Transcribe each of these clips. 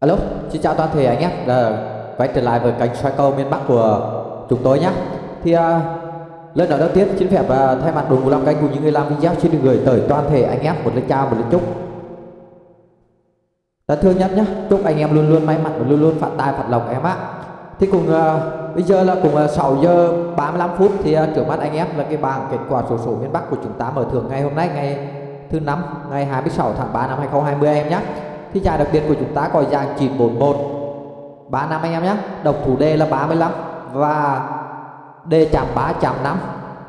Alo, xin chào toàn thể anh em đã ờ, quay trở lại với kênh xoay cầu miền Bắc của chúng tôi nhé. Thì uh, lời nói đầu tiên xin phép uh, thay mặt đội ngũ làm kênh cùng những người làm video xin được gửi tới toàn thể anh em một lời chào một lời chúc. Dạ, Thân thương nhất nhé, chúc anh em luôn luôn may mắn và luôn luôn phát tài phát lộc em ạ. Thì cùng uh, bây giờ là cùng uh, 6 giờ 35 phút thì uh, trước mắt anh em là cái bảng kết quả sổ số miền Bắc của chúng ta mở thưởng ngày hôm nay ngày thứ năm ngày 26 tháng 3 năm 2020 em nhé thì giải đặc biệt của chúng ta có dạng 941 3 năm anh em nhé. Độc thủ D là 35 và D chạm 3 chạm 5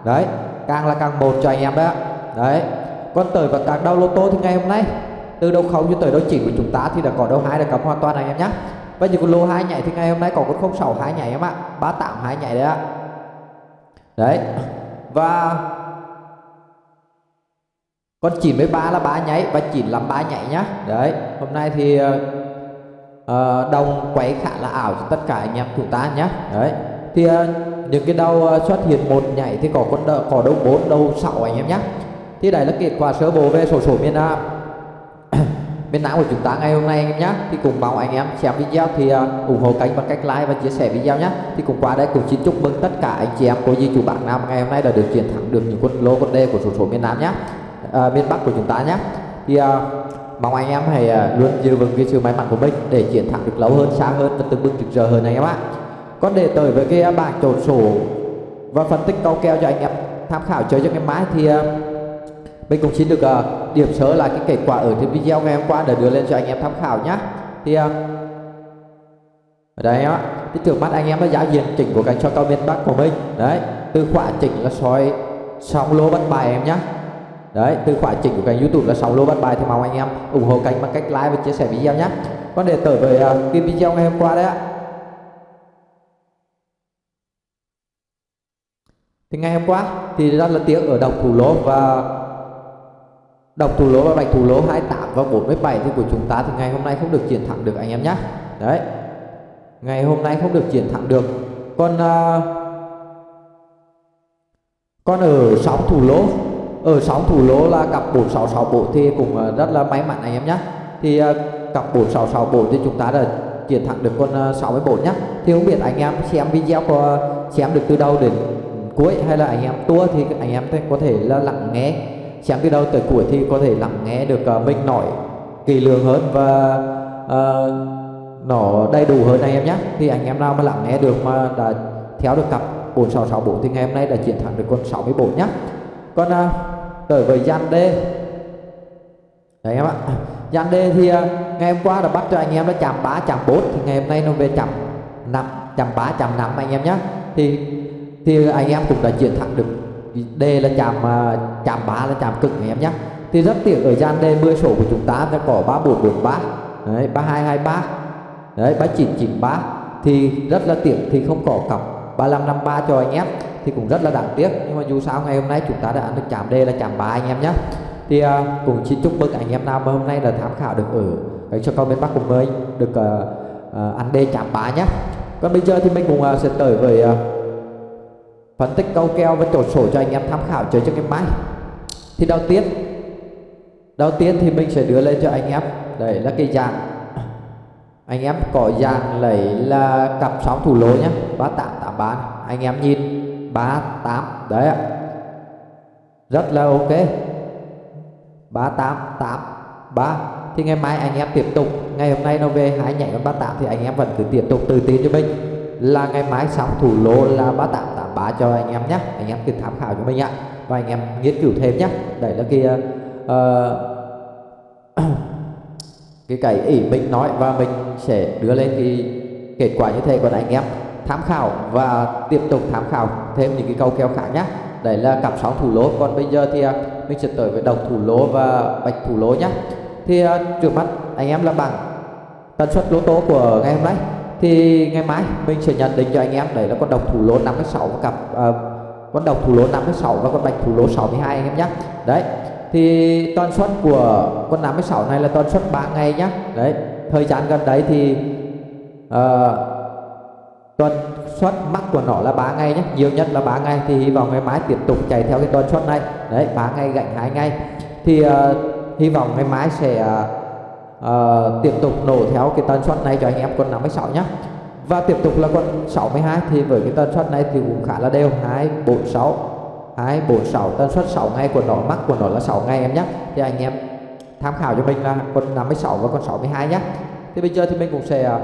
đấy, càng là càng một cho anh em đấy đấy, còn tới và các đau lô tô thì ngày hôm nay, từ đầu không cho tới đầu chỉ của chúng ta thì đã có đầu hai đã cấm hoàn toàn anh em nhé. Và những con lô hai nhảy thì ngày hôm nay có con 06 hai nhảy em ạ. Ba tạm hai nhảy đấy ạ. Đấy, và con 93 là ba nhảy và 953 nhảy nhá. Đấy hôm nay thì uh, đồng quay khá là ảo cho tất cả anh em chúng ta nhé đấy thì uh, những cái đầu uh, xuất hiện một nhảy thì có con có đầu 4 đầu 6 anh em nhé thì đây là kết quả sơ bộ về sổ số miền Nam. Miền Nam của chúng ta ngày hôm nay anh em nhé thì cùng mong anh em xem video thì uh, ủng hộ kênh bằng cách like và chia sẻ video nhé thì cùng qua đây cùng xin chúc mừng tất cả anh chị em cô dì chủ bạn Nam ngày hôm nay đã được chiến thắng được những con lô con đê của sổ số miền Nam nhé à, miền Bắc của chúng ta nhé. Thì à, mong anh em hãy à, luôn giữ vững cái sự may mắn của mình để chiến thắng được lâu hơn xa hơn và từng bước rực rỡ hơn anh em ạ. Còn để tới với cái à, bảng trộn sổ và phân tích câu kèo cho anh em tham khảo chơi cho ngày mai thì à, mình cũng xin được uh, điểm sớ là cái kết quả ở trên video ngày hôm qua để đưa lên cho anh em tham khảo nhé. Thì uh, ở đây á thì trước mắt anh em là giá diện chỉnh của cánh cho cao miền Bắc của mình. Đấy từ khóa chỉnh là soi xong lô bắt bài em nhé đấy từ khóa chỉnh của kênh youtube là 6 lô bắt bài thì mong anh em. Ủng hộ kênh bằng cách like và chia sẻ video nhé. Còn để tới với uh, à, cái video ngày hôm qua đấy ạ. Thì ngày hôm qua thì rất là tiếc ở đồng thủ lô và đồng thủ lô và bạch thủ lô 28 và 47 thì của chúng ta thì ngày hôm nay không được chiến thắng được anh em nhé. Đấy. Ngày hôm nay không được chiến thắng được. Còn uh, còn ở sóng thủ lô ở sóng thủ lô là cặp 466 bộ thì cũng ờ, rất là may mắn anh em nhé thì ờ, cặp 466 bộ thì chúng ta đã chiến thắng được con uh, 64 nhé thì không biết anh em xem video có xem được từ đầu đến cuối hay là anh em tua thì anh em có thể là lặng nghe. Xem từ đầu tới cuối thì có thể lặng nghe được mình nói kỳ lường hơn và uh, nó đầy đủ hơn anh em nhé thì anh em nào mà lặng nghe được mà đã theo được cặp 466 bộ thì ngày hôm nay đã chiến thắng được con 64 nhé còn uh, à, tới với gian D đấy em ạ gian D thì à, ngày hôm qua đã bắt cho anh em nó chạm bá chạm bốn thì ngày hôm nay nó về chạm năm chạm bá chạm năm anh em nhé thì thì anh em cũng đã chiến thắng được. D là chạm à, chạm bá là chạm cực anh em nhé thì rất tiếc ở gian D 10 sổ của chúng ta đã có 3443 đấy 3223 đấy 3993 thì rất là tiếc thì không có cọc 3553 cho anh em thì cũng rất là đáng tiếc. Nhưng mà dù sao ngày hôm nay chúng ta đã ăn được chạm D là chạm 3 anh em nhé thì uh, cũng xin chúc mừng anh em nào mà hôm nay là tham khảo được ở cái cho con miền Bắc của mình được uh, uh, ăn D chạm 3 nhé còn bây giờ thì mình cũng uh, sẽ tới với uh, phân tích câu keo và trổ sổ cho anh em tham khảo chơi cho cái máy. Thì đầu tiên đầu tiên thì mình sẽ đưa lên cho anh em. Đây là cái dạng anh em có dạng lấy là cặp sóng thủ lô nhé 3883 anh em nhìn. 38 đấy ạ. Rất là ok. 3883 thì ngày mai anh em tiếp tục. Ngày hôm nay nó về hai nhảy con 38 thì anh em vẫn cứ tiếp tục tự tin cho mình. Là ngày mai sóng thủ lô là 3883 cho anh em nhé. Anh em cứ tham khảo cho mình ạ. Và anh em nghiên cứu thêm nhé. Đấy là kia ờ, uh, cái cái ý mình nói và mình sẽ đưa lên cái kết quả như thế còn anh em tham khảo và tiếp tục tham khảo thêm những cái câu kèo khác nhé đấy là cặp sóng thủ lô. Còn bây giờ thì à, mình sẽ tới với đồng thủ lô và bạch thủ lô nhé thì à, trước mắt anh em là bằng tần suất lô tô của ngày hôm nay. Thì ngày mai mình sẽ nhận định cho anh em đấy là con đồng thủ lô 56 cặp uh, con đồng thủ lô 56 và con bạch thủ lô 62 anh em nhé đấy thì tần suất của con 56 này là tần suất 3 ngày nhé đấy thời gian gần đấy thì uh, tuần suất mắc của nó là 3 ngày nhé. Nhiều nhất là 3 ngày thì hy vọng ngày mai tiếp tục chạy theo cái tuần suất này. Đấy 3 ngày gạnh hai ngày thì uh, hy vọng ngày mai sẽ uh, uh, tiếp tục nổ theo cái tần suất này cho anh em con 56 nhé và tiếp tục là con 62 thì với cái tần suất này thì cũng khá là đều. 246 246 tần suất 6 ngày của nó mắc của nó là 6 ngày em nhé thì anh em tham khảo cho mình là con 56 và con 62 nhé thì bây giờ thì mình cũng sẽ uh,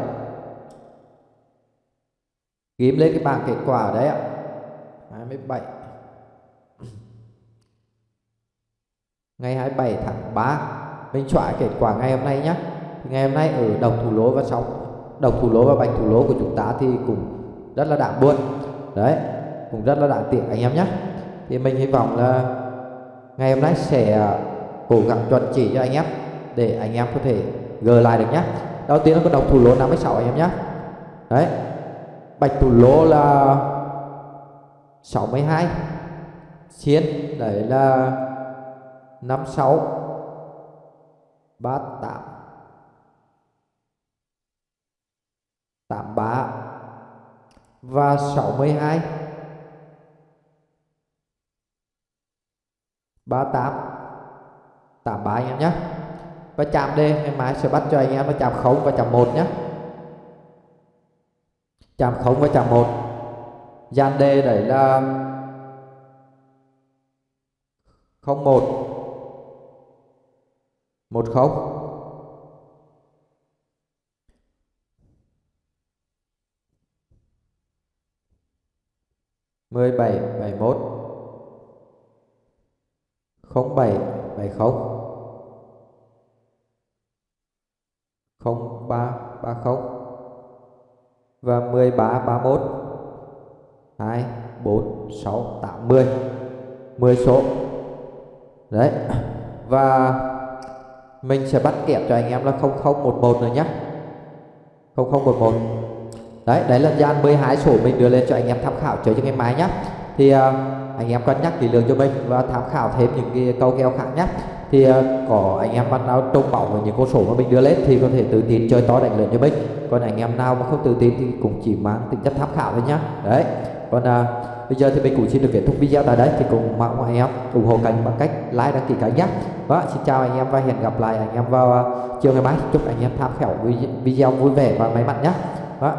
ghim lên cái bảng kết quả đấy ạ. 27 ngày 27 tháng 3 mình chọn kết quả ngày hôm nay nhé ngày hôm nay ở đồng thủ lỗ và sóng đồng thủ lỗ và bạch thủ lỗ của chúng ta thì cũng rất là đáng buồn. Đấy, cũng rất là đáng tiếc anh em nhé thì mình hy vọng là ngày hôm nay sẽ à, cố gắng chuẩn chỉ cho anh em để anh em có thể gờ lại được nhé đầu tiên là con đồng thủ lỗ 56 anh em nhé đấy bạch thủ lô là 62 xiên đấy là 56 38 83 và 62 38 83 anh em nhé và chạm D ngày mai sẽ bắt cho anh em nó chạm 0 và chạm 1 nhé chạm không và chạm một. Dàn đề đấy là 01 10 17 71 07 70 và mười ba ba mốt. Hai bốn sáu tám mươi mười số. Đấy. Và mình sẽ bắt kẹp cho anh em là 0011 rồi nhé 0011 đấy đấy là gian 12 số mình đưa lên cho anh em tham khảo chơi cho ngày mai nhé thì uh, anh em cân nhắc kỹ lưỡng cho mình và tham khảo thêm những cái câu kèo khác nhé thì uh, có anh em bạn nào trông bóng với những con số mà mình đưa lên thì có thể tự tin chơi to đánh lớn cho mình. Còn anh em nào mà không tự tin thì cũng chỉ mang tính chất tham khảo thôi nhá. Đấy. Còn uh, bây giờ thì mình cũng xin được kết thúc video tại đây. Thì cùng mong anh em ủng hộ kênh bằng cách like đăng ký kênh nhé và xin chào anh em và hẹn gặp lại anh em vào à, chiều ngày mai. Chúc anh em tham khảo video vui vẻ và may mắn nhé đó.